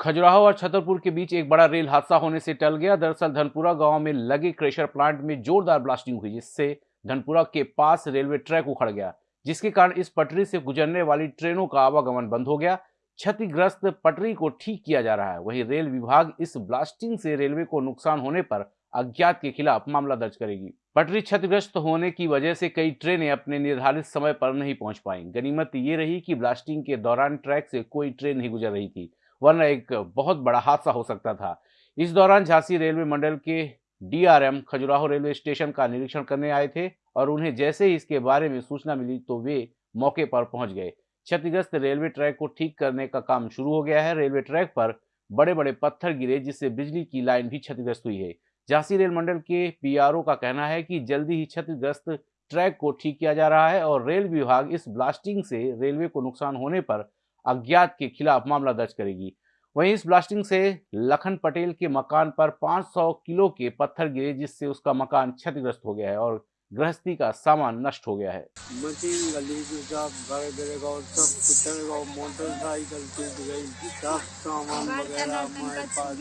खजुराहो और छतरपुर के बीच एक बड़ा रेल हादसा होने से टल गया। दरअसल धनपुरा गाँव में लगे क्रेशर प्लांट में जोरदार ब्लास्टिंग हुई, जिससे धनपुरा के पास रेलवे ट्रैक उखड़ गया, जिसके कारण इस पटरी से गुजरने वाली ट्रेनों का आवागमन बंद हो गया। क्षतिग्रस्त पटरी को ठीक किया जा रहा है। वहीं रेल विभाग इस ब्लास्टिंग से रेलवे को नुकसान होने पर अज्ञात के खिलाफ मामला दर्ज करेगी। पटरी क्षतिग्रस्त होने की वजह से कई ट्रेनें अपने निर्धारित समय पर नहीं पहुँच पाई। गनीमत ये रही कि ब्लास्टिंग के दौरान ट्रैक से कोई ट्रेन नहीं गुजर रही थी। वरना एक बहुत बड़ा हादसा हो सकता था। इस दौरान झांसी रेलवे मंडल के डीआरएम खजुराहो रेलवे स्टेशन का निरीक्षण करने आए थे और उन्हें जैसे ही इसके बारे में सूचना मिली तो वे मौके पर पहुँच गए। क्षतिग्रस्त रेलवे ट्रैक को ठीक करने का काम शुरू हो गया है। रेलवे ट्रैक पर बड़े बड़े पत्थर गिरे, जिससे बिजली की लाइन भी क्षतिग्रस्त हुई है। झांसी रेल मंडल के पीआरओ का कहना है कि जल्दी ही क्षतिग्रस्त ट्रैक को ठीक किया जा रहा है और रेल विभाग इस ब्लास्टिंग से रेलवे को नुकसान होने पर अज्ञात के खिलाफ मामला दर्ज करेगी। वहीं इस ब्लास्टिंग से लखन पटेल के मकान पर 500 किलो के पत्थर गिरे जिससे उसका मकान क्षतिग्रस्त हो गया है और गृहस्थी का सामान नष्ट हो गया है। मशीन गली घर गिरेगा और सब मोटरसाइकिल टूट गई। सब सामान वगैरह हमारे पास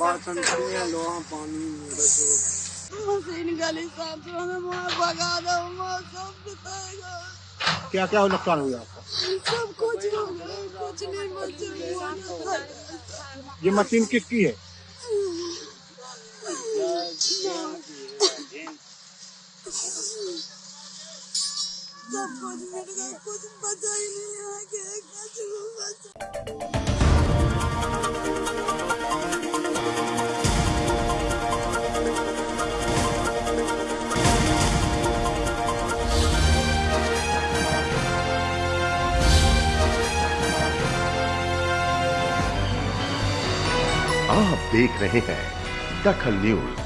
बासन ये लोहा पानी मशीन गली साफ़ में दो सब क्या क्या नुकसान हुआ आपका सब कुछ हो गया कुछ नहीं बचा ये मशीन किसकी है? कुछ पता कुछ ही नहीं आगे आप देख रहे हैं दखल न्यूज़।